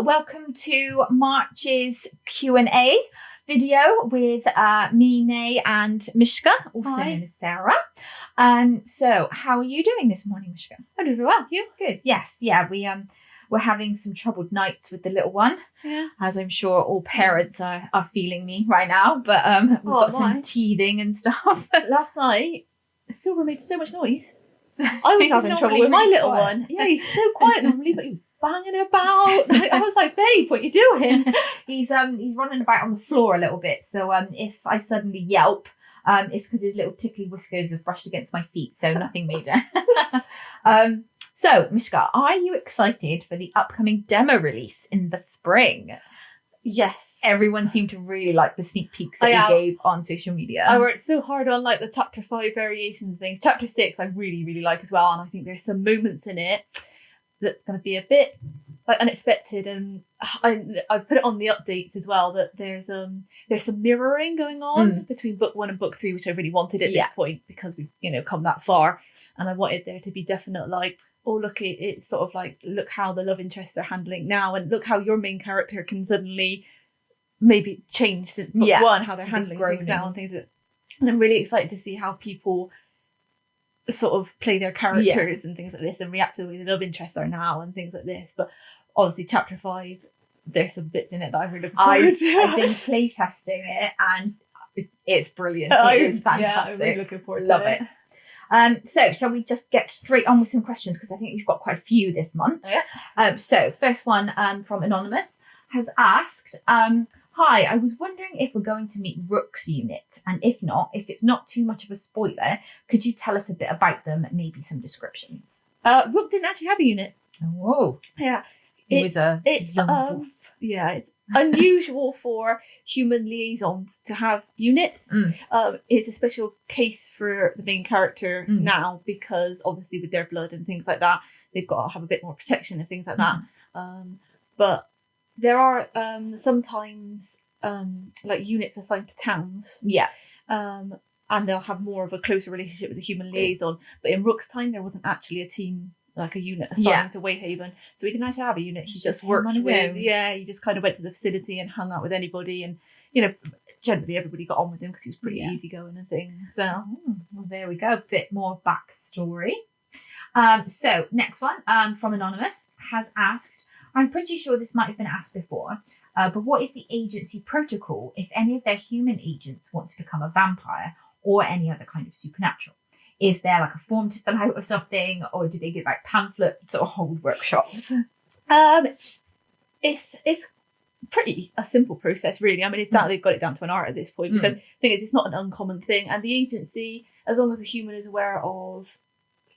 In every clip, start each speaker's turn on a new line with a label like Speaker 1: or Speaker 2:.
Speaker 1: welcome to March's Q&A video with uh, me, Nay, and Mishka, also
Speaker 2: Hi.
Speaker 1: known as Sarah. Um, so how are you doing this morning, Mishka?
Speaker 2: I do very well. You?
Speaker 1: Good. Yes. Yeah. We um we're having some troubled nights with the little one,
Speaker 2: Yeah.
Speaker 1: as I'm sure all parents are are feeling me right now. But um we've
Speaker 2: Oh,
Speaker 1: got some teething and stuff.
Speaker 2: Last night, Silver made so much noise.
Speaker 1: So
Speaker 2: I was having trouble with my little
Speaker 1: quiet.
Speaker 2: one. Yeah, he's so quiet normally, but he was banging about. Like, I was like, babe, what you doing?
Speaker 1: he's um he's running about on the floor a little bit. So um if I suddenly yelp, um it's because his little tickly whiskers have brushed against my feet, so nothing major. um so Mishka, are you excited for the upcoming demo release in the spring?
Speaker 2: Yes.
Speaker 1: Everyone seemed to really like the sneak peeks that
Speaker 2: I
Speaker 1: we
Speaker 2: am.
Speaker 1: gave on social media.
Speaker 2: I worked so hard on like the chapter five variations and things. Chapter six, I really, really like as well, and I think there's some moments in it that's going to be a bit like unexpected. And I I put it on the updates as well that there's um there's some mirroring going on between book one and book three, which I really wanted at
Speaker 1: Yeah.
Speaker 2: this point because we've you know come that far, and I wanted there to be definite like. Oh look! It, it's sort of like look how the love interests are handling now, and look how your main character can suddenly maybe change since book
Speaker 1: Yeah.
Speaker 2: one, how they're handling things now and things that and I'm really excited to see how people sort of play their characters and things like this and react to the way the love interests are now and things like this. But obviously, chapter five, there's some bits in it that I'm really looking forward
Speaker 1: I've. I've been playtesting it and it's brilliant.
Speaker 2: I-
Speaker 1: It is
Speaker 2: Yeah, I'm really looking forward
Speaker 1: Love
Speaker 2: to
Speaker 1: it. Um, so shall we just get straight on with some questions because I think we've got quite a few this month.
Speaker 2: Yeah.
Speaker 1: Um, so first one um, from anonymous has asked, um, "Hi, I was wondering if we're going to meet Rook's unit, and if not, if it's not too much of a spoiler, could you tell us a bit about them, maybe some descriptions?"
Speaker 2: Uh, Rook didn't actually have a unit.
Speaker 1: Oh,
Speaker 2: Yeah,
Speaker 1: he was a
Speaker 2: it's um,
Speaker 1: wolf.
Speaker 2: yeah, it's unusual for human liaisons to have units.
Speaker 1: Mm.
Speaker 2: Um, it's a special case for the main character
Speaker 1: Mm.
Speaker 2: now because obviously with their blood and things like that, they've got to have a bit more protection and things like that.
Speaker 1: Mm.
Speaker 2: Um, but there are um, sometimes um, like units assigned to towns,
Speaker 1: Yeah,
Speaker 2: um, and they'll have more of a closer relationship with the human liaison. But in Rook's time, there wasn't actually a team like a unit assigned
Speaker 1: Yeah.
Speaker 2: to Wayhaven, so he didn't actually have a unit. He
Speaker 1: Just
Speaker 2: just worked
Speaker 1: on his
Speaker 2: with,
Speaker 1: own.
Speaker 2: yeah, he just kind of went to the facility and hung out with anybody, and you know, generally everybody got on with him because he was pretty
Speaker 1: Yeah.
Speaker 2: easygoing and things. So
Speaker 1: Oh, well, there we go. A bit more backstory. Um, so, next one um, from Anonymous has asked I'm pretty sure this might have been asked before, uh, but what is the agency protocol if any of their human agents want to become a vampire or any other kind of supernatural? Is there like a form to fill out or something, or do they give out pamphlets or hold workshops?
Speaker 2: Um, it's it's pretty a simple process, really. I mean, it's
Speaker 1: that
Speaker 2: down they've got it down to an art at this point. Because the thing is, it's not an uncommon thing, and the agency, as long as a human is aware of,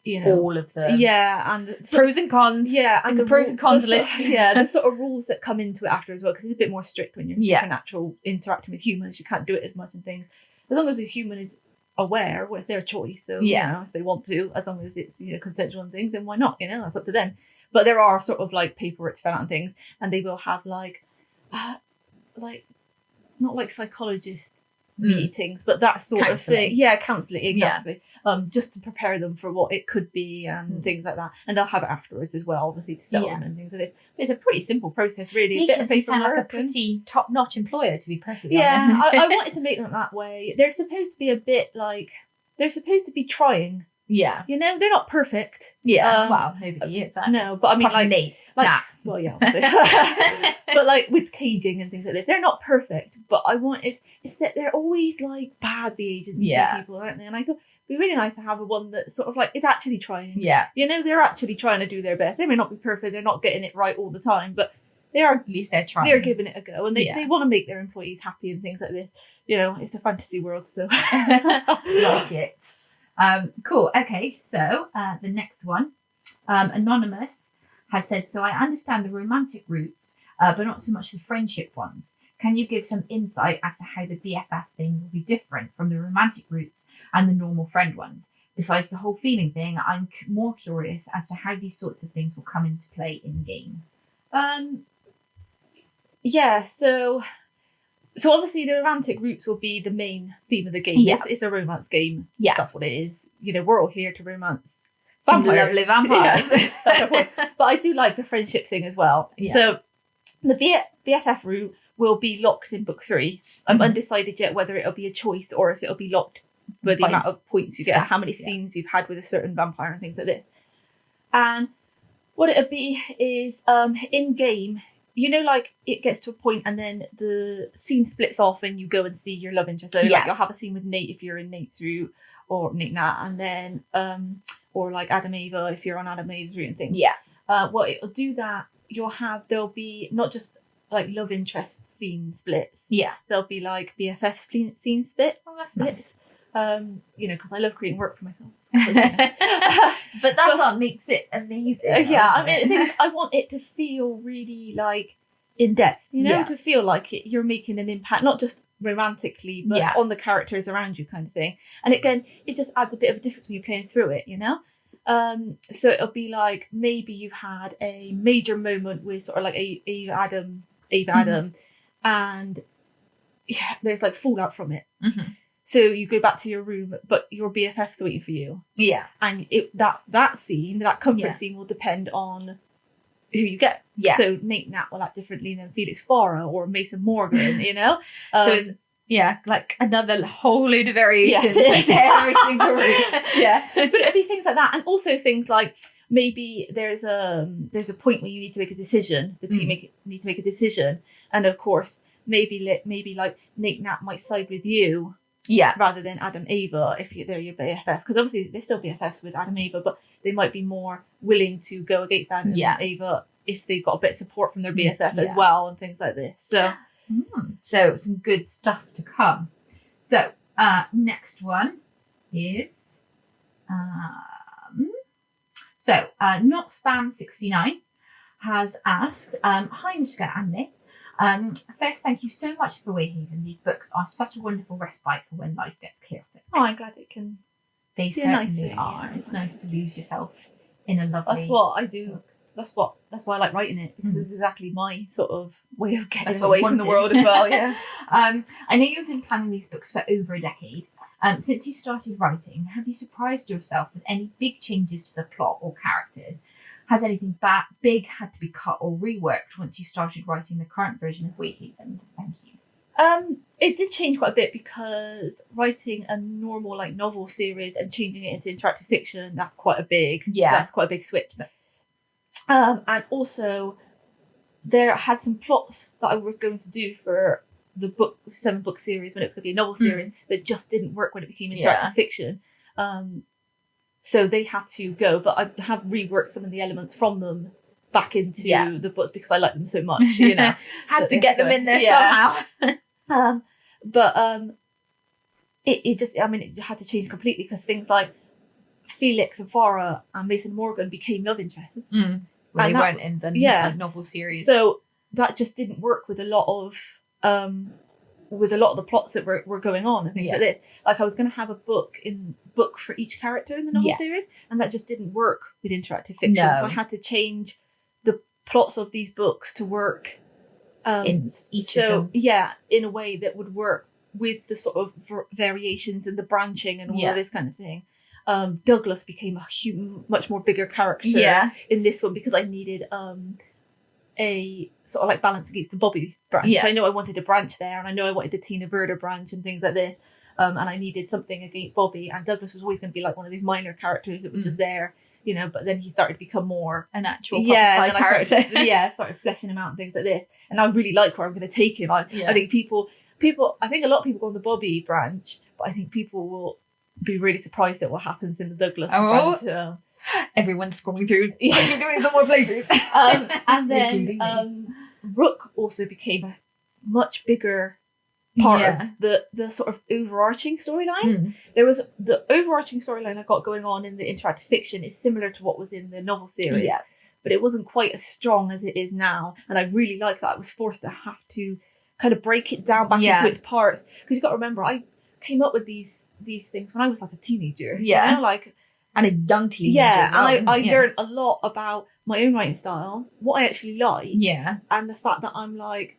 Speaker 2: you know,
Speaker 1: All of the
Speaker 2: yeah, and so-
Speaker 1: pros and cons.
Speaker 2: yeah,
Speaker 1: and the pros and cons
Speaker 2: the sort-
Speaker 1: list.
Speaker 2: yeah, the sort of rules that come into it after as well, because it's a bit more strict when you're
Speaker 1: Yeah.
Speaker 2: supernatural interacting with humans. You can't do it as much and things. As long as a human is aware, well, it's their choice. So
Speaker 1: Yeah.
Speaker 2: you know, if they want to, as long as it's you know consensual and things, then why not? You know, that's up to them. But there are sort of like paperwork to fill out and things, and they will have like, uh, like, not like psychologist
Speaker 1: Mm.
Speaker 2: Meetings, but that sort of thing. Yeah, counselling
Speaker 1: Yeah.
Speaker 2: exactly. Um, just to prepare them for what it could be and
Speaker 1: Mm.
Speaker 2: things like that. And they'll have it afterwards as well, obviously to sell
Speaker 1: Yeah.
Speaker 2: them and things like this. But it's a pretty simple process, really. Bit of
Speaker 1: sound like a pretty top-notch employer, to be perfectly
Speaker 2: yeah,
Speaker 1: honest.
Speaker 2: I, I wanted to make them that way. They're supposed to be a bit like they're supposed to be trying.
Speaker 1: Yeah,
Speaker 2: You know, they're not perfect.
Speaker 1: yeah.
Speaker 2: Um,
Speaker 1: well, nobody is. That.
Speaker 2: No, but I mean, like,
Speaker 1: Nate.
Speaker 2: like-
Speaker 1: Nah.
Speaker 2: well, yeah, but like with caging and things like this, they're not perfect. But I wanted it's that they're always like bad the agency
Speaker 1: Yeah.
Speaker 2: people, aren't they? And I thought it'd be really nice to have a one that sort of like is actually trying.
Speaker 1: Yeah,
Speaker 2: You know, they're actually trying to do their best. They may not be perfect. They're not getting it right all the time, but they are
Speaker 1: at least they're trying.
Speaker 2: they're giving it a go and they,
Speaker 1: Yeah.
Speaker 2: they want to make their employees happy and things like this. You know, it's a fantasy world, so
Speaker 1: like it. Um, cool. Okay, so uh, the next one, um, anonymous has said. So I understand the romantic roots, uh, but not so much the friendship ones. Can you give some insight as to how the BFF thing will be different from the romantic roots and the normal friend ones? Besides the whole feeling thing, I'm more curious as to how these sorts of things will come into play in game.
Speaker 2: Um, yeah, so so obviously the romantic roots will be the main theme of the game.
Speaker 1: Yeah.
Speaker 2: It's, it's a romance game.
Speaker 1: Yeah.
Speaker 2: That's what it is. You know, we're all here to romance.
Speaker 1: Some
Speaker 2: Vampires.
Speaker 1: lovely vampires.
Speaker 2: Yeah. but I do like the friendship thing as well.
Speaker 1: Yeah.
Speaker 2: So the B- BFF route will be locked in book three. I'm
Speaker 1: Mhm.
Speaker 2: undecided yet whether it'll be a choice or if it'll be locked by the
Speaker 1: By
Speaker 2: amount of points you get, how many
Speaker 1: yeah.
Speaker 2: scenes you've had with a certain vampire and things like this. And what it'll be is um in game, you know, like it gets to a point and then the scene splits off and you go and see your love interest. So
Speaker 1: Yeah.
Speaker 2: like you'll have a scene with Nate if you're in Nate's route or Nate Nat, and then um or like Adam Ava if you're on Adam Ava's route and things
Speaker 1: Yeah.
Speaker 2: uh, what it'll do that you'll have there'll be not just like love interest scene splits
Speaker 1: Yeah.
Speaker 2: there'll be like bff scene, scene split
Speaker 1: Oh, that's
Speaker 2: splits um you know because i love creating work for myself
Speaker 1: but that's what makes it amazing.
Speaker 2: Uh, yeah i mean is, i want it to feel really like in depth you know
Speaker 1: Yeah.
Speaker 2: to feel like it, you're making an impact not just romantically but
Speaker 1: Yeah.
Speaker 2: on the characters around you kind of thing and again it just adds a bit of a difference when you're playing through it you know um so it'll be like maybe you've had a major moment with sort of like a Ava Adam Ava
Speaker 1: Mhm.
Speaker 2: Adam and yeah there's like fallout from it
Speaker 1: Mhm.
Speaker 2: So you go back to your room but your BFF's waiting for you
Speaker 1: yeah,
Speaker 2: and it that that scene that comfort
Speaker 1: Yeah.
Speaker 2: scene will depend on who you get
Speaker 1: yeah.
Speaker 2: so Nate Nat will act differently than Felix Farah or Mason Morgan you know
Speaker 1: so
Speaker 2: Um,
Speaker 1: it's yeah, like another whole load of variations
Speaker 2: Yes.
Speaker 1: every single room.
Speaker 2: yeah but it'd be things like that and also things like maybe there's a there's a point where you need to make a decision the team
Speaker 1: Mm.
Speaker 2: make, need to make a decision and of course maybe maybe like Nate Nat might side with you
Speaker 1: Yeah,
Speaker 2: rather than Adam Ava if you, they're your BFF because obviously they're still BFFs with Adam Ava but they might be more willing to go against Adam
Speaker 1: Yeah.
Speaker 2: Ava if they've got a bit of support from their
Speaker 1: Mm,
Speaker 2: BFF
Speaker 1: yeah.
Speaker 2: as well and things like this so
Speaker 1: Mm, so some good stuff to come. So uh, next one is um, so uh, not spam sixty nine has asked, um, hi Mishka and Nick. Um, first, thank you so much for Wayhaven. These books are such a wonderful respite for when life gets chaotic.
Speaker 2: oh I'm glad it can
Speaker 1: They
Speaker 2: nice
Speaker 1: certainly
Speaker 2: thing,
Speaker 1: are. It's nice to lose yourself in a lovely.
Speaker 2: that's what I do that's what that's why I like writing it because
Speaker 1: Mm.
Speaker 2: it's exactly my sort of way of getting away from the world as well yeah
Speaker 1: Um, I know you've been planning these books for over a decade. Um, since you started writing, have you surprised yourself with any big changes to the plot or characters? Has anything ba- big had to be cut or reworked once you started writing the current version of Wayhaven? Thank you.
Speaker 2: Um, it did change quite a bit because writing a normal like novel series and changing it into interactive fiction that's quite a big
Speaker 1: Yeah.
Speaker 2: that's quite a big switch. Um, and also there had some plots that I was going to do for the book seven book series when it's going to be a novel
Speaker 1: Mm.
Speaker 2: series that just didn't work when it became interactive
Speaker 1: Yeah.
Speaker 2: fiction. Um, so they had to go, but I have reworked some of the elements from them back into
Speaker 1: Yeah.
Speaker 2: the books because I like them so much. You know.
Speaker 1: Had to get them in there
Speaker 2: Yeah.
Speaker 1: somehow.
Speaker 2: Um, but um, it, it just, I mean, it had to change completely because things like Felix and Farah and Mason Morgan became love interests.
Speaker 1: Mm. Well,
Speaker 2: And
Speaker 1: they
Speaker 2: that-
Speaker 1: weren't in the
Speaker 2: yeah.
Speaker 1: like, novel series.
Speaker 2: So that just didn't work with a lot of um, with a lot of the plots that were, were going on and things
Speaker 1: Yeah.
Speaker 2: like this. Like I was going to have a book in book for each character in the novel
Speaker 1: Yeah.
Speaker 2: series, and that just didn't work with interactive fiction.
Speaker 1: No.
Speaker 2: So I had to change the plots of these books to work um,
Speaker 1: in each
Speaker 2: so
Speaker 1: of them.
Speaker 2: yeah in a way that would work with the sort of variations and the branching and all
Speaker 1: Yeah.
Speaker 2: of this kind of thing um douglas became a hu- much more bigger character
Speaker 1: Yeah.
Speaker 2: in this one because i needed um a sort of like balance against the bobby branch
Speaker 1: Yeah.
Speaker 2: i know i wanted a branch there and i know i wanted the tina verda branch and things like this um and i needed something against bobby and douglas was always going to be like one of these minor characters that was
Speaker 1: Mm.
Speaker 2: just there you know but then he started to become more
Speaker 1: An actual
Speaker 2: yeah,
Speaker 1: yeah,
Speaker 2: and then
Speaker 1: character.
Speaker 2: started, yeah, started fleshing him out and things like this. And I really like where I'm going to take him. I,
Speaker 1: Yeah.
Speaker 2: I think people, people, I think a lot of people go on the Bobby branch, but I think people will be really surprised at what happens in the Douglas
Speaker 1: Oh.
Speaker 2: branch. uh,
Speaker 1: Everyone's scrolling through.
Speaker 2: Yeah.
Speaker 1: You doing some more playthroughs?
Speaker 2: um, and then um, Rook also became a much bigger part
Speaker 1: Yeah.
Speaker 2: of the the sort of overarching storyline.
Speaker 1: Mm.
Speaker 2: There was the overarching storyline I got going on in the interactive fiction is similar to what was in the novel series.
Speaker 1: Yeah.
Speaker 2: but it wasn't quite as strong as it is now. And I really like that. I was forced to have to kind of break it down back
Speaker 1: Yeah.
Speaker 2: into its parts. Because you've got to remember, I came up with these these things when I was like a teenager. you
Speaker 1: Yeah.
Speaker 2: know, Like
Speaker 1: And a young teenager.
Speaker 2: yeah,
Speaker 1: well,
Speaker 2: and I, I
Speaker 1: yeah.
Speaker 2: learned a lot about my own writing style, what I actually like,
Speaker 1: Yeah.
Speaker 2: and the fact that I'm like,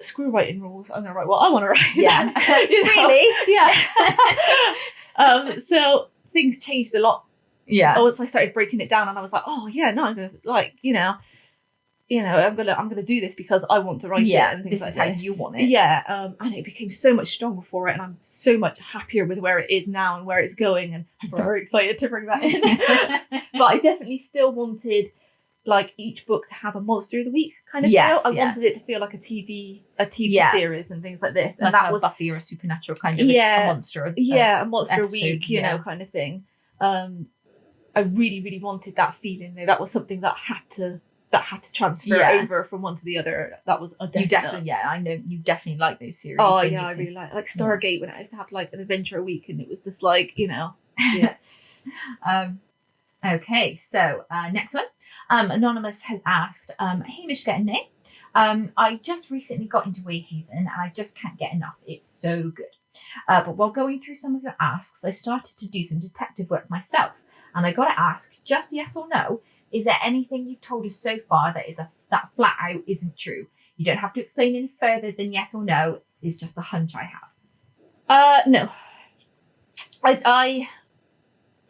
Speaker 2: screw writing rules. I'm gonna write what I want to write.
Speaker 1: Yeah. Really?
Speaker 2: Yeah. um. So things changed a lot
Speaker 1: Yeah.
Speaker 2: once I started breaking it down and I was like, oh yeah, no, I'm gonna like, you know, you know, I'm gonna I'm gonna do this because I want to write
Speaker 1: Yeah,
Speaker 2: it and things
Speaker 1: this
Speaker 2: like
Speaker 1: is how you want it.
Speaker 2: Yeah, um, and it became so much stronger for it, and I'm so much happier with where it is now and where it's going, and I'm
Speaker 1: Right.
Speaker 2: very excited to bring that in. but I definitely still wanted like each book to have a monster of the week kind of
Speaker 1: Yes,
Speaker 2: feel. I
Speaker 1: yeah.
Speaker 2: wanted it to feel like a TV a TV
Speaker 1: Yeah.
Speaker 2: series and things like this, and
Speaker 1: like
Speaker 2: that
Speaker 1: a
Speaker 2: was
Speaker 1: Buffy or a supernatural kind of
Speaker 2: Yeah.
Speaker 1: a monster. Of,
Speaker 2: yeah a monster
Speaker 1: episode,
Speaker 2: week you
Speaker 1: yeah.
Speaker 2: know kind of thing um i really really wanted that feeling that was something that had to that had to transfer
Speaker 1: Yeah.
Speaker 2: over from one to the other that was a
Speaker 1: you definitely, yeah, I know you definitely like those series.
Speaker 2: oh yeah i really like like stargate when i used to have like an adventure a week and it was just like you know yeah
Speaker 1: Um, okay, so uh, next one. Um, Anonymous has asked, um, Hey, Mishka um, I just recently got into Wayhaven and I just can't get enough. It's so good. Uh, but while going through some of your asks, I started to do some detective work myself. And I got to ask, just yes or no, is there anything you've told us so far that is a that flat out isn't true? You don't have to explain any further than yes or no. It's just a hunch I have.
Speaker 2: uh no i i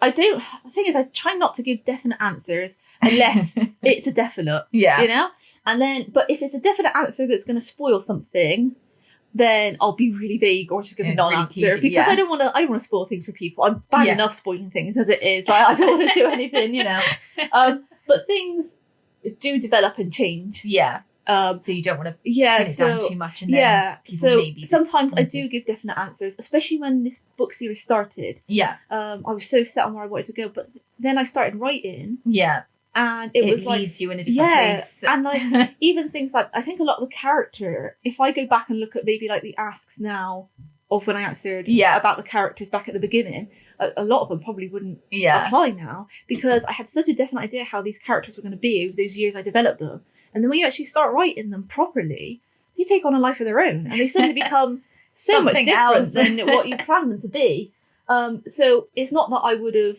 Speaker 2: i don't the thing is i try not to give definite answers unless it's a definite
Speaker 1: yeah.
Speaker 2: you know and then but if it's a definite answer that's going to spoil something then i'll be really vague or just give a non-answer
Speaker 1: PG,
Speaker 2: because
Speaker 1: yeah.
Speaker 2: i don't want to i don't want to spoil things for people i'm bad
Speaker 1: Yeah.
Speaker 2: enough spoiling things as it is like, i don't want to do anything you know um but things do develop and change.
Speaker 1: Yeah.
Speaker 2: um
Speaker 1: So you don't want to
Speaker 2: yeah
Speaker 1: pin it
Speaker 2: so
Speaker 1: down too much and then
Speaker 2: yeah
Speaker 1: people
Speaker 2: so
Speaker 1: maybe
Speaker 2: sometimes i do give definite answers especially when this book series started.
Speaker 1: Yeah.
Speaker 2: Um i was so set on where i wanted to go but then i started writing
Speaker 1: yeah.
Speaker 2: and it,
Speaker 1: it,
Speaker 2: was like
Speaker 1: leads you in a different
Speaker 2: yeah
Speaker 1: place.
Speaker 2: and like even things like I think a lot of the character, if I go back and look at maybe like the asks now of when I answered
Speaker 1: Yeah.
Speaker 2: about the characters back at the beginning, a, a lot of them probably wouldn't
Speaker 1: yeah
Speaker 2: apply now because I had such a definite idea how these characters were going to be over those years I developed them. And then when you actually start writing them properly, they take on a life of their own and they suddenly become so much different than what you planned them to be. Um, so it's not that I would have,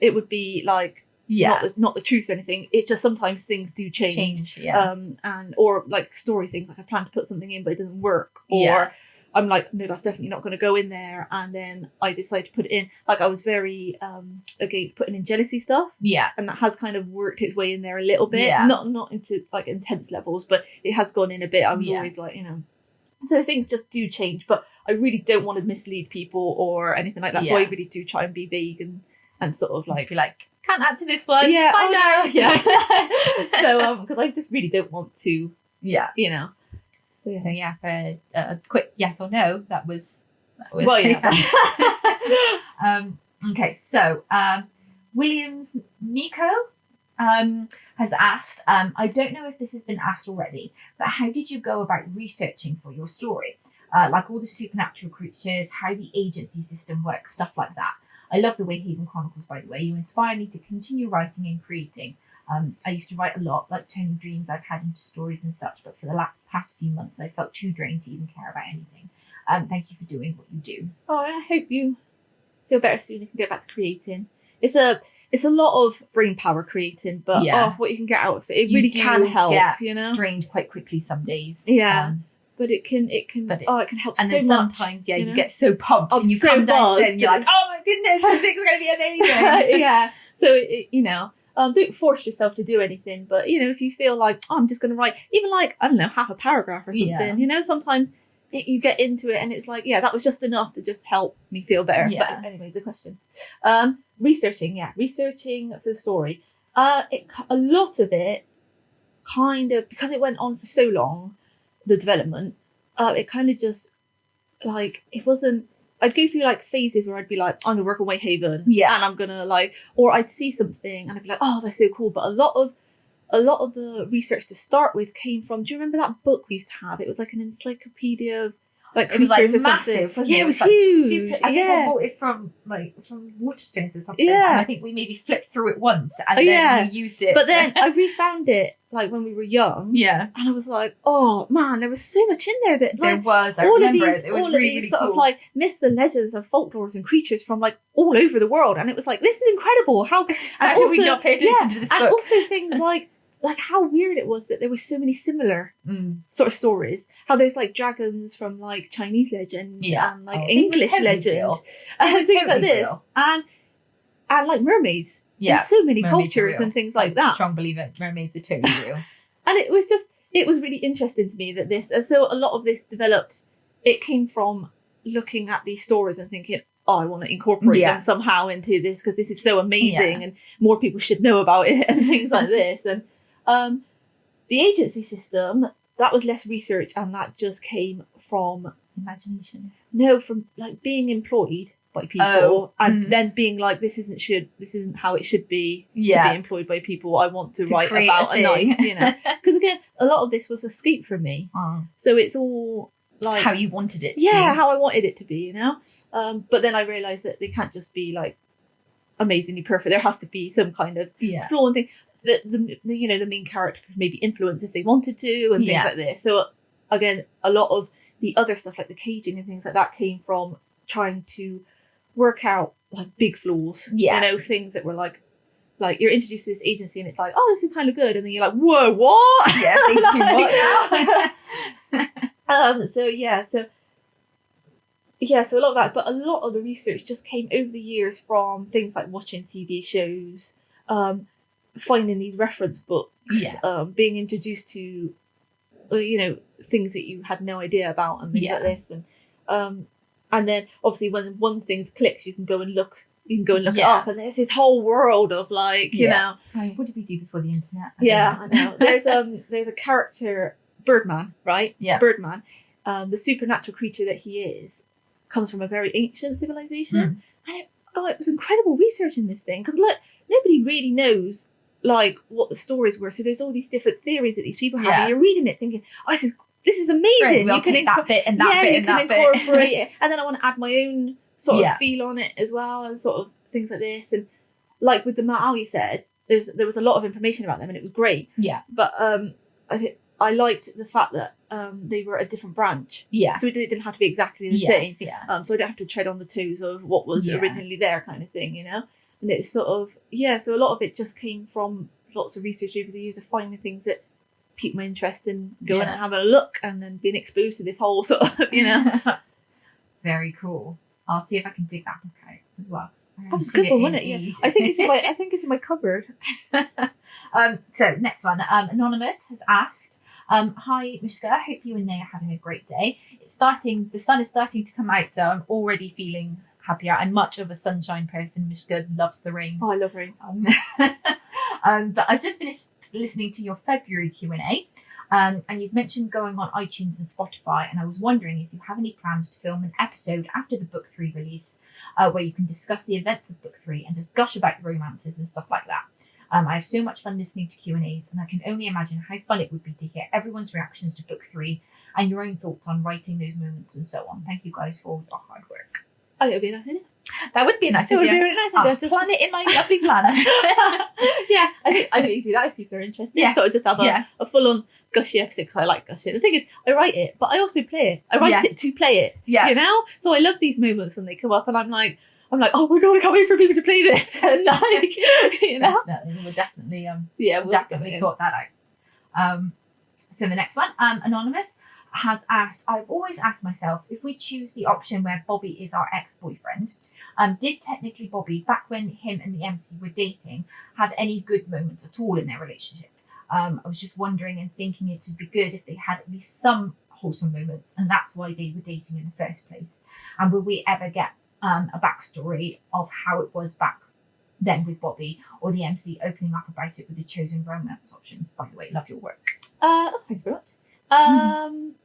Speaker 2: it would be like
Speaker 1: yeah
Speaker 2: not, the, not the truth or anything. It's just sometimes things do change
Speaker 1: change yeah
Speaker 2: um and or like story things like i plan to put something in but it doesn't work or
Speaker 1: Yeah.
Speaker 2: I'm like no that's definitely not going to go in there. And then i decided to put it in like i was very um against putting in jealousy stuff.
Speaker 1: Yeah.
Speaker 2: And that has kind of worked its way in there a little bit.
Speaker 1: Yeah.
Speaker 2: not not into like intense levels but it has gone in a bit. I was
Speaker 1: Yeah.
Speaker 2: always like you know. So things just do change but i really don't want to mislead people or anything like that. So i really do try and be vague and and sort of
Speaker 1: like
Speaker 2: like
Speaker 1: be like can't add to this one.
Speaker 2: Yeah
Speaker 1: find
Speaker 2: oh,
Speaker 1: out.
Speaker 2: Yeah. So um because i just really don't want to
Speaker 1: yeah.
Speaker 2: you know. So,
Speaker 1: so yeah for a, a quick yes or no that was, that was
Speaker 2: Well, yeah.
Speaker 1: um okay so um williams nico um has asked um i don't know if this has been asked already but how did you go about researching for your story? Uh, like all the supernatural creatures how the agency system works stuff like that. I love the Wayhaven chronicles by the way. You inspire me to continue writing and creating um, I used to write a lot, like turning dreams I've had into stories and such, but for the last, past few months, I felt too drained to even care about anything. Um, thank you for doing what you do.
Speaker 2: oh, I hope you feel better soon and can get back to creating. It's a it's a lot of brain power creating, but
Speaker 1: Yeah.
Speaker 2: oh, what you can get out of it, it
Speaker 1: You
Speaker 2: really can help. You know,
Speaker 1: Drained quite quickly some days.
Speaker 2: Yeah.
Speaker 1: Um,
Speaker 2: but it can it can
Speaker 1: it-
Speaker 2: oh it can help
Speaker 1: and
Speaker 2: so
Speaker 1: then
Speaker 2: much.
Speaker 1: sometimes, yeah,
Speaker 2: you
Speaker 1: you, get so pumped
Speaker 2: I'm
Speaker 1: and you
Speaker 2: so
Speaker 1: come downstairs and you're like, oh my goodness, this thing's going to be amazing.
Speaker 2: yeah. So it, you know. Um, don't force yourself to do anything, but you know, if you feel like oh, I'm just going to write even like I don't know half a paragraph or something,
Speaker 1: Yeah.
Speaker 2: you know, sometimes it, you get into it and it's like yeah, that was just enough to just help me feel better.
Speaker 1: Yeah.
Speaker 2: But anyway, the question, um, researching, yeah, researching for the story. Uh, it a lot of it kind of because it went on for so long, the development. Uh, it kind of just like it wasn't. I'd go through like phases where I'd be like, I'm gonna work on Wayhaven,
Speaker 1: Yeah.
Speaker 2: and I'm gonna like, or I'd see something and I'd be like, oh, that's so cool. But a lot of, a lot of the research to start with came from. Do you remember that book we used to have? It was like an encyclopedia of like
Speaker 1: It was like
Speaker 2: creatures or something.
Speaker 1: massive, wasn't
Speaker 2: yeah,
Speaker 1: it?
Speaker 2: it was,
Speaker 1: like,
Speaker 2: huge.
Speaker 1: super- I think
Speaker 2: yeah,
Speaker 1: I bought it from like from Waterstones or something.
Speaker 2: Yeah.
Speaker 1: And I think we maybe flipped through it once and
Speaker 2: Oh,
Speaker 1: then
Speaker 2: yeah.
Speaker 1: we used it.
Speaker 2: but then I refound it like when we were young,
Speaker 1: yeah,
Speaker 2: and I was like, oh man, there was so much in there that
Speaker 1: there was. I
Speaker 2: all of
Speaker 1: remember
Speaker 2: these,
Speaker 1: it. It was
Speaker 2: all
Speaker 1: really,
Speaker 2: of these
Speaker 1: really
Speaker 2: sort
Speaker 1: cool.
Speaker 2: of like myths and legends and folklores and creatures from like all over the world, and it was like this is incredible. How and
Speaker 1: How did we
Speaker 2: also-
Speaker 1: not pay attention
Speaker 2: yeah,
Speaker 1: to this
Speaker 2: and also things like like how weird it was that there were so many similar
Speaker 1: Mm.
Speaker 2: sort of stories. How there's like dragons from like Chinese legend
Speaker 1: Yeah.
Speaker 2: and like
Speaker 1: Oh,
Speaker 2: English legend and things like this,
Speaker 1: real.
Speaker 2: and and like mermaids.
Speaker 1: Yeah.
Speaker 2: There's so many
Speaker 1: mermaids
Speaker 2: cultures and things like
Speaker 1: I'm a
Speaker 2: that.
Speaker 1: Strong believer mermaids are totally real.
Speaker 2: and it was just it was really interesting to me that this and so a lot of this developed it came from looking at these stories and thinking oh i want to incorporate
Speaker 1: Yeah.
Speaker 2: them somehow into this because this is so amazing
Speaker 1: Yeah.
Speaker 2: and more people should know about it and things like this and um the agency system that was less research and that just came from
Speaker 1: Imagination.
Speaker 2: no from like being employed by people
Speaker 1: Oh,
Speaker 2: and
Speaker 1: mm.
Speaker 2: then being like this isn't should this isn't how it should be to be employed by people i want to,
Speaker 1: To
Speaker 2: write about a,
Speaker 1: thing.
Speaker 2: nice you know because again a lot of this was escape from me
Speaker 1: Oh,
Speaker 2: so it's all like
Speaker 1: how you wanted it to
Speaker 2: yeah
Speaker 1: be.
Speaker 2: how i wanted it to be you know um but then i realized that they can't just be like amazingly perfect there has to be some kind of
Speaker 1: yeah.
Speaker 2: flaw and thing that the, the you know the main character could maybe influence if they wanted to and things
Speaker 1: Yeah.
Speaker 2: like this. So again a lot of the other stuff like the caging and things like that came from trying to work out like big flaws.
Speaker 1: Yeah.
Speaker 2: you know things that were like like you're introduced to this agency and it's like oh this is kind of good. And then you're like whoa what?
Speaker 1: Yeah, too much
Speaker 2: um so yeah so yeah so a lot of that but a lot of the research just came over the years from things like watching tv shows um finding these reference books
Speaker 1: Yeah.
Speaker 2: um being introduced to uh, you know things that you had no idea about and things
Speaker 1: Yeah.
Speaker 2: like this and um and then obviously when one thing clicks you can go and look you can go and look
Speaker 1: Yeah.
Speaker 2: it up and there's this whole world of like you
Speaker 1: Yeah.
Speaker 2: know
Speaker 1: I mean, what did we do before the internet? I
Speaker 2: yeah, I know. There's um there's a character Birdman, right?
Speaker 1: Yeah.
Speaker 2: Birdman. Um, the supernatural creature that he is comes from a very ancient civilization.
Speaker 1: Hmm.
Speaker 2: And it, oh, it was incredible research in this thing because look, nobody really knows like what the stories were. So there's all these different theories that these people have,
Speaker 1: Yeah.
Speaker 2: and you're reading it thinking, oh, this is this is amazing.
Speaker 1: We'll
Speaker 2: you can
Speaker 1: take that bit and that
Speaker 2: yeah,
Speaker 1: bit and that bit.
Speaker 2: incorporate it, and then I want to add my own sort
Speaker 1: Yeah.
Speaker 2: of feel on it as well, and sort of things like this. And like with the Ma'al, you said there's there was a lot of information about them, and it was great
Speaker 1: yeah,
Speaker 2: but um, I think I liked the fact that um, they were a different branch,
Speaker 1: yeah,
Speaker 2: so it didn't didn't have to be exactly the same.
Speaker 1: yeah,
Speaker 2: Um, so I don't have to tread on the toes of what was
Speaker 1: Yeah.
Speaker 2: originally there, kind of thing, you know. And it's sort of yeah. So a lot of it just came from lots of research over the years of finding things that piqued my interest and going
Speaker 1: Yeah.
Speaker 2: and having a look, and then being exposed to this whole sort of you know.
Speaker 1: Very cool. I'll see if I can dig that book out as well I
Speaker 2: That was a good one, wasn't it? Yeah. I think it's in my I think it's in my cupboard.
Speaker 1: um, so next one, um, anonymous has asked, um, "Hi, Mishka. Hope you and Nay are having a great day. It's starting. The sun is starting to come out, so I'm already feeling happier. I'm much of a sunshine person. Mishka loves the rain.
Speaker 2: Oh, I love rain.
Speaker 1: Um, um, but I've just finished listening to your February Q and A, um, and you've mentioned going on iTunes and Spotify, and I was wondering if you have any plans to film an episode after the book three release, uh, where you can discuss the events of book three and just gush about the romances and stuff like that. Um, I have so much fun listening to Q and A's, and I can only imagine how fun it would be to hear everyone's reactions to book three and your own thoughts on writing those moments and so on. Thank you guys for all your hard work.
Speaker 2: Oh, it would be a nice idea.
Speaker 1: That would be a nice
Speaker 2: It would be
Speaker 1: idea.
Speaker 2: really nice idea. Just-
Speaker 1: plan it in my lovely planner.
Speaker 2: yeah, I think I think do that if people are interested.
Speaker 1: Yes.
Speaker 2: Sort of just have a,
Speaker 1: yeah.
Speaker 2: a full on gushy episode because I like gushing. The thing is, I write it, but I also play it. I write
Speaker 1: Yeah.
Speaker 2: it to play it.
Speaker 1: Yeah.
Speaker 2: You know? So I love these moments when they come up and I'm like, I'm like, oh my god, I can't wait for people to play this. And like, you know?
Speaker 1: Definitely, we'll definitely um
Speaker 2: Yeah,
Speaker 1: we'll
Speaker 2: we'll
Speaker 1: definitely sort that out. Um, so the next one, um, anonymous has asked. I've always asked myself if we choose the option where Bobby is our ex-boyfriend. Um, did technically Bobby, back when him and the MC were dating, have any good moments at all in their relationship? Um, I was just wondering and thinking it would be good if they had at least some wholesome moments, and that's why they were dating in the first place. And will we ever get um, a backstory of how it was back then with Bobby, or the MC opening up about it with the chosen romance options? By the way, love your work.
Speaker 2: Uh, oh, thank you very much. Um,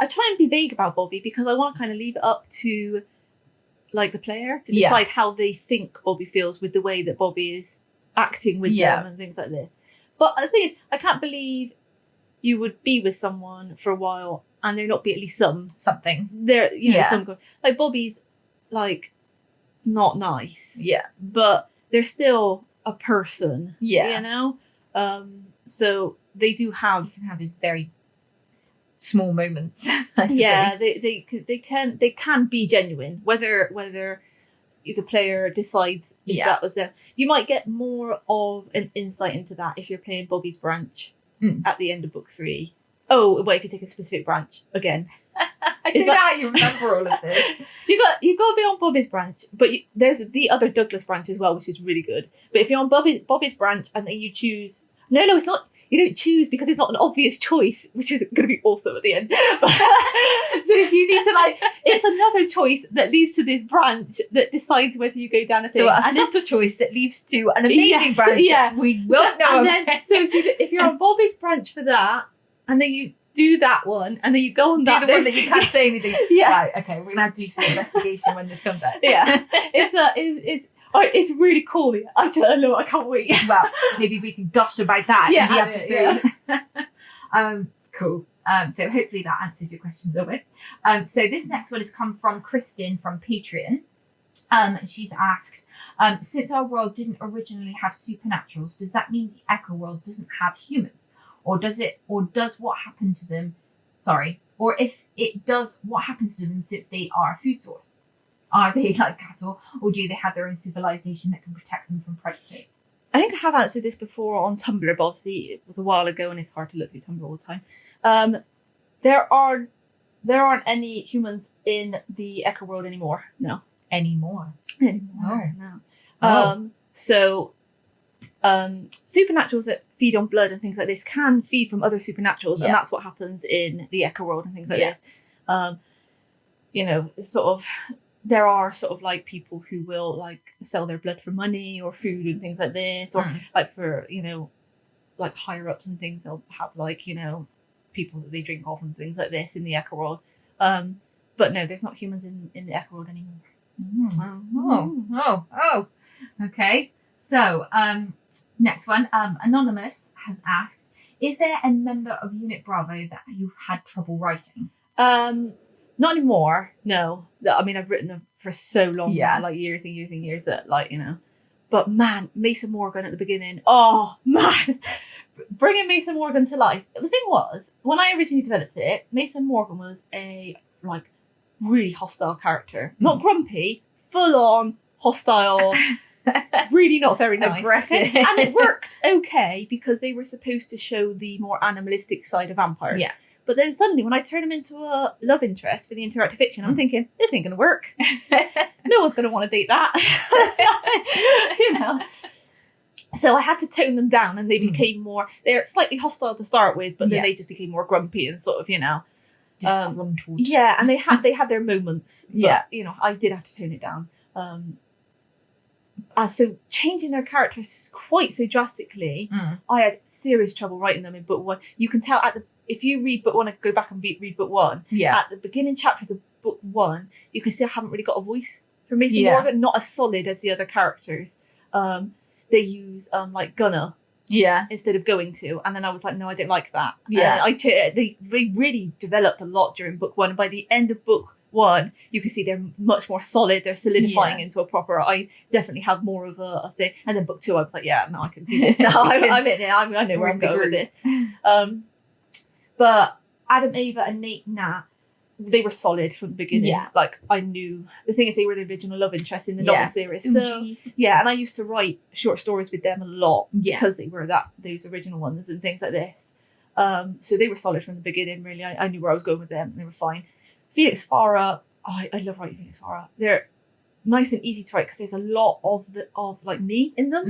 Speaker 2: I try and be vague about Bobby because I want to kind of leave it up to like the player to
Speaker 1: Yeah.
Speaker 2: decide how they think Bobby feels with the way that Bobby is acting with
Speaker 1: Yeah.
Speaker 2: them and things like this. But the thing is, I can't believe you would be with someone for a while and there not be at least some
Speaker 1: Something.
Speaker 2: there, you know,
Speaker 1: Yeah.
Speaker 2: some like Bobby's like not nice,
Speaker 1: Yeah.
Speaker 2: but they're still a person,
Speaker 1: Yeah.
Speaker 2: you know. Um, so they do have
Speaker 1: can have his very small moments. I
Speaker 2: yeah they, they they can they can be genuine whether whether the player decides if
Speaker 1: Yeah.
Speaker 2: that was them you might get more of an insight into that if you're playing bobby's branch
Speaker 1: Mm.
Speaker 2: at the end of book three. Oh, wait, if you take a specific branch again,
Speaker 1: I don't know how you remember all of this.
Speaker 2: you got you got to be on Bobby's branch, but you, there's the other Douglas branch as well, which is really good. But if you're on Bobby Bobby's branch and then you choose, no, no, it's not. You don't choose because it's not an obvious choice, which is going to be awesome at the end. so if you need to like, it's another choice that leads to this branch that decides whether you go down a thing.
Speaker 1: So a
Speaker 2: and
Speaker 1: subtle choice that leads to an amazing
Speaker 2: Yes,
Speaker 1: branch.
Speaker 2: yeah.
Speaker 1: We won't
Speaker 2: so,
Speaker 1: know.
Speaker 2: and then, so if you if you're on Bobby's branch for that, and then you do that one, and then you go on
Speaker 1: do
Speaker 2: that
Speaker 1: the one that you can't say anything.
Speaker 2: Yeah.
Speaker 1: Right. Okay. We're gonna have to do some investigation when this comes out.
Speaker 2: yeah, it's a it's it's, oh, it's really cool. I don't know. I can't wait.
Speaker 1: well, maybe we can gush about that
Speaker 2: Yeah,
Speaker 1: in the episode. um, cool. Um, so hopefully that answered your question a little bit. Um, so this next one has come from Kristen from Patreon. Um, she's asked, um, since our world didn't originally have supernaturals, does that mean the Echo world doesn't have humans, or does it, or does what happened to them? Sorry, or if it does, what happens to them since they are a food source? Are they like cattle, or do they have their own civilization that can protect them from predators?
Speaker 2: I think I have answered this before on Tumblr, but obviously it was a while ago and it's hard to look through Tumblr all the time. Um, there are there aren't any humans in the Echo world anymore. No.
Speaker 1: Anymore.
Speaker 2: Anymore. No.
Speaker 1: Oh.
Speaker 2: Um, so um, supernaturals that feed on blood and things like this can feed from other supernaturals,
Speaker 1: Yeah.
Speaker 2: and that's what happens in the Echo world and things like
Speaker 1: Yeah.
Speaker 2: this. Um, you know, sort of there are sort of like people who will like sell their blood for money or food and things like this, or
Speaker 1: Mm.
Speaker 2: like for you know, like higher ups and things. They'll have like you know, people that they drink off and things like this in the Echo world. Um, but no, there's not humans in in the Echo world anymore.
Speaker 1: Oh, oh, oh. Okay. So, um, next one. Um, Anonymous has asked, is there a member of Unit Bravo that you've had trouble writing?
Speaker 2: Um, not anymore. No, I mean I've written them for so long,
Speaker 1: Yeah.
Speaker 2: now, like years and years and years. That like you know, but man, Mason Morgan at the beginning. Oh man, bringing Mason Morgan to life. The thing was, when I originally developed it, Mason Morgan was a like really hostile character,
Speaker 1: Hmm.
Speaker 2: not grumpy, full on hostile. really not very nice.
Speaker 1: Aggressive.
Speaker 2: okay? And it worked okay because they were supposed to show the more animalistic side of vampires.
Speaker 1: Yeah.
Speaker 2: But then suddenly, when I turn him into a love interest for the interactive fiction, I'm
Speaker 1: Mm.
Speaker 2: thinking, this ain't going to work. no one's going to want to date that. you know? So I had to tone them down and they
Speaker 1: Mm.
Speaker 2: became more, they're slightly hostile to start with, but then
Speaker 1: Yeah.
Speaker 2: they just became more grumpy and sort of, you know. Um,
Speaker 1: Disgruntled.
Speaker 2: Yeah, and they had they had their moments. But,
Speaker 1: Yeah.
Speaker 2: you know, I did have to tone it down. Um, and so changing their characters quite so drastically,
Speaker 1: Mm.
Speaker 2: I had serious trouble writing them in book one. You can tell at the if you read book one and go back and read, read book one,
Speaker 1: Yeah.
Speaker 2: at the beginning chapters of book one, you can see I haven't really got a voice for Mason
Speaker 1: Yeah.
Speaker 2: Morgan, not as solid as the other characters. Um, they use um like Gunner
Speaker 1: Yeah.
Speaker 2: instead of going to, and then I was like, no, I don't like that.
Speaker 1: Yeah.
Speaker 2: And I they they really developed a lot during book one. By the end of book one, you can see they're much more solid. They're solidifying
Speaker 1: Yeah.
Speaker 2: into a proper. I definitely have more of a, a thing. And then book two, I was like, yeah, no, I can do this now. I'm, I'm in it. I'm, I know where I'm going with this. Um, but Adam, Ava, and Nate, Nat. They were solid from the beginning.
Speaker 1: Yeah.
Speaker 2: Like I knew the thing is they were the original love interest in the
Speaker 1: Yeah.
Speaker 2: novel series. So
Speaker 1: Uji.
Speaker 2: yeah, and I used to write short stories with them a lot
Speaker 1: Yeah.
Speaker 2: because they were that those original ones and things like this. Um, so they were solid from the beginning. Really, I, I knew where I was going with them. and They were fine. Felix Farah, oh, I, I love writing Felix Farah. They're nice and easy to write because there's a lot of the of like me in them.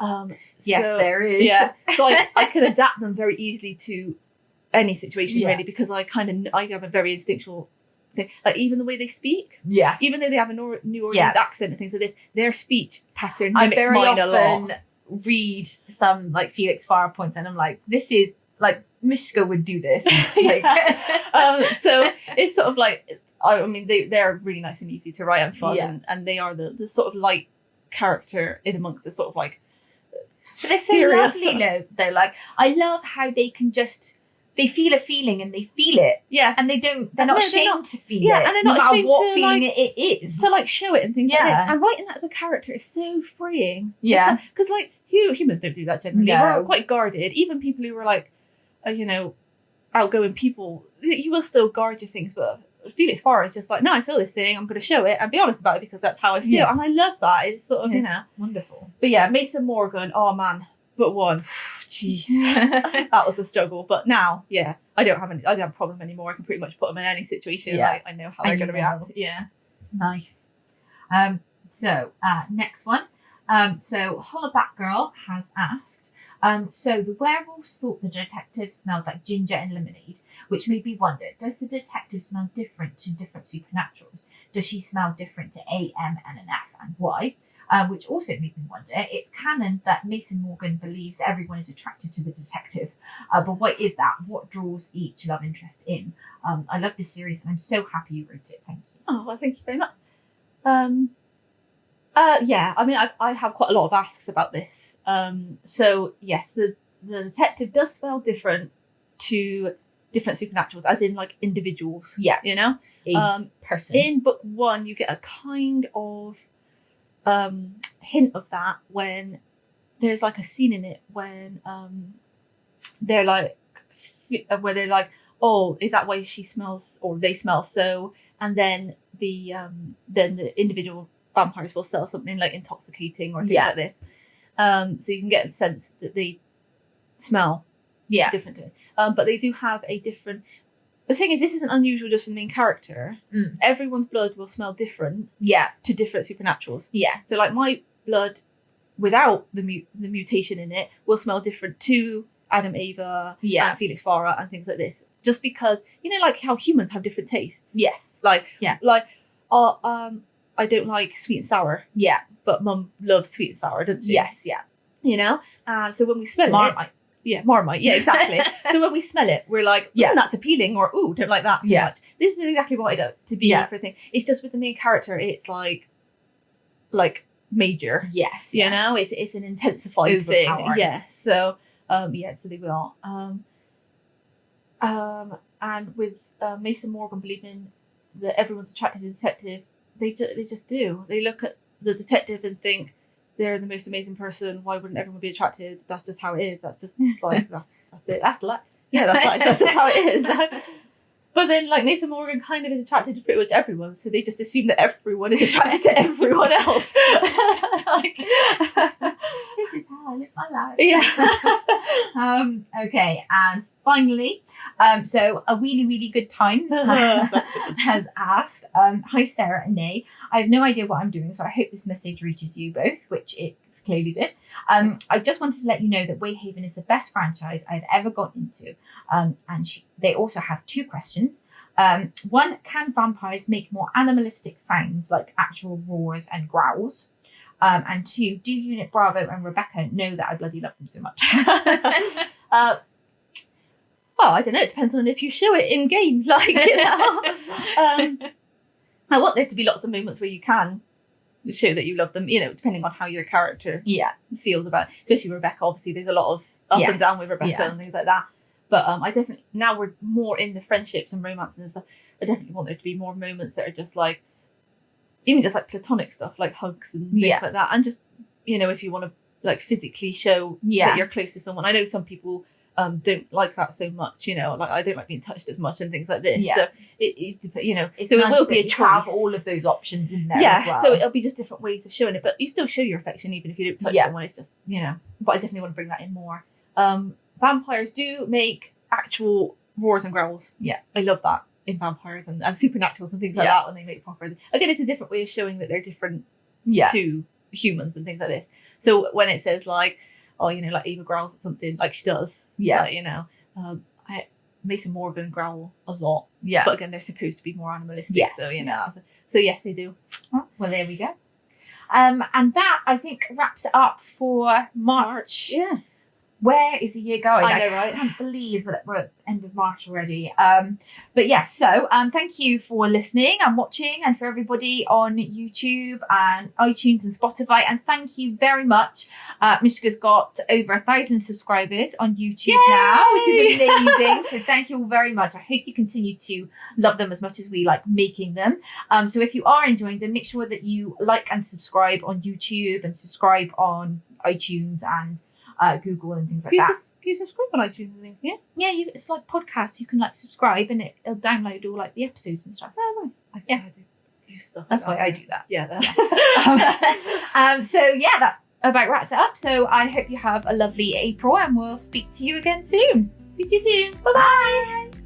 Speaker 1: Mm.
Speaker 2: Um,
Speaker 1: Yes,
Speaker 2: so-
Speaker 1: there is.
Speaker 2: yeah, so I, I can adapt them very easily to any situation
Speaker 1: Yeah.
Speaker 2: really because I kind of I have a very instinctual thing. Like even the way they speak,
Speaker 1: Yes.
Speaker 2: even though they have a Nor- New Orleans
Speaker 1: Yeah.
Speaker 2: accent and things like this, their speech pattern
Speaker 1: I
Speaker 2: mimics
Speaker 1: very
Speaker 2: mine a lot.
Speaker 1: often read some like Felix Farah points and I'm like, this is like Mishka would do this. Like,
Speaker 2: um, so it's sort of like I I mean they they're really nice and easy to write and fun
Speaker 1: Yeah.
Speaker 2: and, and they are the, the sort of light character in amongst the sort of like
Speaker 1: But they're so
Speaker 2: serious.
Speaker 1: lovely though, though. Like I love how they can just they feel a feeling and they feel it.
Speaker 2: yeah
Speaker 1: And they don't they're
Speaker 2: No,
Speaker 1: not
Speaker 2: they're
Speaker 1: ashamed
Speaker 2: not-
Speaker 1: to feel
Speaker 2: yeah,
Speaker 1: it.
Speaker 2: and they're not
Speaker 1: matter
Speaker 2: ashamed
Speaker 1: what
Speaker 2: to,
Speaker 1: feeling
Speaker 2: like,
Speaker 1: it is.
Speaker 2: to like show it and things like
Speaker 1: Yeah.
Speaker 2: this. And writing that as a character is so freeing.
Speaker 1: Yeah.
Speaker 2: Because like hu- humans don't do that generally.
Speaker 1: No.
Speaker 2: We're quite guarded. Even people who are like, uh, you know, outgoing people, you will still guard your things. But Felix Farah is just like, no, I feel this thing. I'm going to show it and be honest about it because that's how I feel.
Speaker 1: Yeah.
Speaker 2: And I love that. It's sort of you know.
Speaker 1: Wonderful.
Speaker 2: But yeah, Mason Morgan. Oh man, but one. Jeez. that was a struggle. But now, yeah, I don't have any. I don't have a problem anymore. I can pretty much put them in any situation.
Speaker 1: Yeah.
Speaker 2: Like, I know how
Speaker 1: And
Speaker 2: they're going to react. Yeah.
Speaker 1: Nice. Um, so uh, next one. Um, so Hollaback Girl has asked. Um, so the werewolves thought the detective smelled like ginger and lemonade, which made me wonder: Does the detective smell different to different supernaturals? Does she smell different to A, M, and an F, and why? Uh, which also made me wonder. It's canon that Mason Morgan believes everyone is attracted to the detective, uh, but what is that? What draws each love interest in? Um, I love this series, and I'm so happy you wrote it. Thank you.
Speaker 2: Oh, well, thank you very much. Um, uh, yeah, I mean, I, I have quite a lot of asks about this. Um, so yes, the the detective does smell different to different supernaturals, as in like individuals.
Speaker 1: Yeah.
Speaker 2: you know.
Speaker 1: A
Speaker 2: Um,
Speaker 1: person.
Speaker 2: in book one, you get a kind of um hint of that when there's like a scene in it when um they're like uh, where they're like, oh, is that why she smells or they smell so? And then the um then the individual vampires will sell something like intoxicating or things
Speaker 1: Yeah.
Speaker 2: like this. Um, so you can get a sense that they smell
Speaker 1: yeah.
Speaker 2: differently. Um, but they do have a different. The thing is, this isn't unusual just for the main character.
Speaker 1: Mm.
Speaker 2: Everyone's blood will smell different
Speaker 1: Yeah.
Speaker 2: to different supernaturals.
Speaker 1: Yeah.
Speaker 2: So, like my blood, without the mu- the mutation in it, will smell different to Adam Ava,
Speaker 1: Yeah.
Speaker 2: and Felix Farah, and things like this. Just because you know, like how humans have different tastes.
Speaker 1: Yes.
Speaker 2: Like,
Speaker 1: Yeah.
Speaker 2: like, uh, um, I don't like sweet and sour,
Speaker 1: Yeah.
Speaker 2: but Mum loves sweet and sour, doesn't she?
Speaker 1: Yes. Yeah.
Speaker 2: You know, uh, so when we smell it,
Speaker 1: Marmite.
Speaker 2: Yeah, Marmite. Yeah, exactly. so when we smell it, we're like,
Speaker 1: Yeah.
Speaker 2: that's appealing, or ooh, don't like that so
Speaker 1: Yeah.
Speaker 2: much. This is exactly what I do to be
Speaker 1: Yeah.
Speaker 2: everything. It's just with the main character, it's like, like major.
Speaker 1: Yes.
Speaker 2: You
Speaker 1: Yeah.
Speaker 2: know, it's it's an intensified thing. Yeah. So, um, yeah, so they will. Um, um, and with uh, Mason Morgan believing that everyone's attracted to the detective, they ju- they just do. They look at the detective and think they're the most amazing person. Why wouldn't everyone be attracted? That's just how it is. That's just like that's that's it.
Speaker 1: That's life.
Speaker 2: Yeah, that's like that's just how it is. But then, like Mason Morgan, kind of is attracted to pretty much everyone, so they just assume that everyone is attracted to everyone else. like,
Speaker 1: how I live my life.
Speaker 2: yeah.
Speaker 1: Um, okay, and finally, um, so a really, really good time has asked, um, Hi Sarah and Nay. I have no idea what I'm doing, so I hope this message reaches you both, which it clearly did. Um, I just wanted to let you know that Wayhaven is the best franchise I've ever got into. Um, and she, they also have two questions. Um, one, can vampires make more animalistic sounds like actual roars and growls? Um, and two, do Unit Bravo and Rebecca know that I bloody love them so much?
Speaker 2: uh, well, I don't know. It depends on if you show it in game. Like, you know, um, I want there to be lots of moments where you can show that you love them. You know, depending on how your character
Speaker 1: yeah,
Speaker 2: feels about, it. especially Rebecca. Obviously, there's a lot of up
Speaker 1: Yes,
Speaker 2: and down with Rebecca
Speaker 1: yeah.
Speaker 2: and things like that. But um, I definitely now we're more in the friendships and romances and stuff. I definitely want there to be more moments that are just like, even just like platonic stuff, like hugs and things
Speaker 1: Yeah.
Speaker 2: like that, and just you know if you want to like physically show
Speaker 1: Yeah.
Speaker 2: that you're close to someone. I know some people um don't like that so much. You know, like I don't like being touched as much and things like this.
Speaker 1: Yeah.
Speaker 2: So it, it you know,
Speaker 1: it's
Speaker 2: so
Speaker 1: nice
Speaker 2: it will be a
Speaker 1: you
Speaker 2: choice.
Speaker 1: have all of those options in there
Speaker 2: yeah,
Speaker 1: as well.
Speaker 2: so it'll be just different ways of showing it, but you still show your affection even if you don't touch
Speaker 1: Yeah.
Speaker 2: someone. It's just you know. But I definitely want to bring that in more. Um, vampires do make actual roars and growls.
Speaker 1: Yeah.
Speaker 2: I love that in vampires and, and supernaturals and things like
Speaker 1: Yeah.
Speaker 2: that when they make proper. Again, it's a different way of showing that they're different
Speaker 1: yeah,
Speaker 2: to humans and things like this. So when it says like, oh, you know, like Eva growls at something, like she does,
Speaker 1: yeah,
Speaker 2: like, you know, um, I Mason Morgan growl a lot,
Speaker 1: yeah.
Speaker 2: but again, they're supposed to be more animalistic,
Speaker 1: Yes,
Speaker 2: so you know, so yes, they do.
Speaker 1: Well, there we go. Um, and that I think wraps it up for March.
Speaker 2: Yeah,
Speaker 1: Where is the year going?
Speaker 2: I know, right?
Speaker 1: I can't believe that we're at the end of March already. Um, but yes, so um, thank you for listening and watching, and for everybody on YouTube and iTunes and Spotify. And thank you very much. Uh, Mishka's got over a thousand subscribers on YouTube now, which is amazing. so thank you all very much. I hope you continue to love them as much as we like making them. Um, so if you are enjoying them, make sure that you like and subscribe on YouTube and subscribe on iTunes and uh, Google and things like
Speaker 2: Can you,
Speaker 1: that.
Speaker 2: sus- can you subscribe on iTunes and things? Yeah.
Speaker 1: Yeah, you, it's like podcasts. You can like subscribe and it, it'll download all like the episodes and stuff.
Speaker 2: Oh, right. I
Speaker 1: Yeah.
Speaker 2: I do use stuff
Speaker 1: That's
Speaker 2: like
Speaker 1: why I do that.
Speaker 2: Yeah. That.
Speaker 1: um, so yeah, that about wraps it up. So I hope you have a lovely April and we'll speak to you again soon.
Speaker 2: See you soon.
Speaker 1: Bye bye.